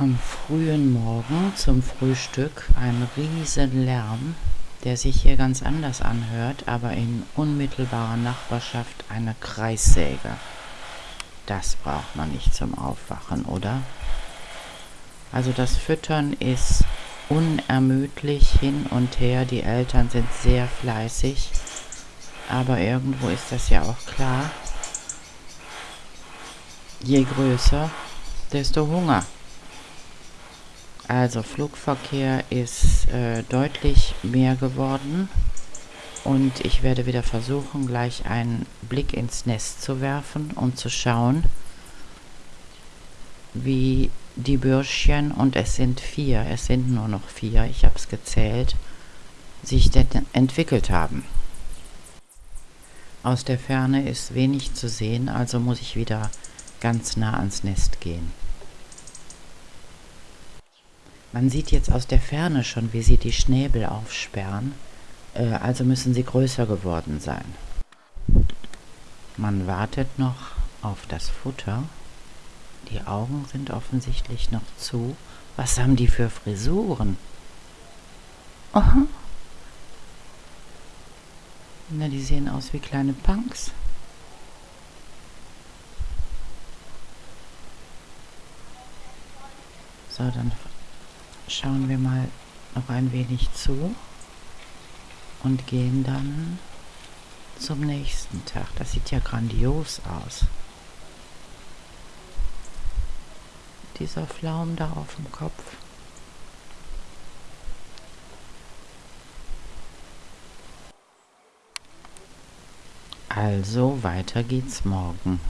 am frühen Morgen zum Frühstück ein riesen Lärm, der sich hier ganz anders anhört, aber in unmittelbarer Nachbarschaft eine Kreissäge. Das braucht man nicht zum Aufwachen, oder? Also das Füttern ist unermüdlich hin und her. Die Eltern sind sehr fleißig. Aber irgendwo ist das ja auch klar. Je größer, desto Hunger. Also Flugverkehr ist äh, deutlich mehr geworden und ich werde wieder versuchen, gleich einen Blick ins Nest zu werfen, um zu schauen, wie die Bürschchen, und es sind vier, es sind nur noch vier, ich habe es gezählt, sich entwickelt haben. Aus der Ferne ist wenig zu sehen, also muss ich wieder ganz nah ans Nest gehen. Man sieht jetzt aus der Ferne schon, wie sie die Schnäbel aufsperren, äh, also müssen sie größer geworden sein. Man wartet noch auf das Futter. Die Augen sind offensichtlich noch zu. Was haben die für Frisuren? Aha. Na, die sehen aus wie kleine Punks. So, dann schauen wir mal noch ein wenig zu und gehen dann zum nächsten Tag. Das sieht ja grandios aus. Dieser Flaum da auf dem Kopf. Also weiter geht's morgen.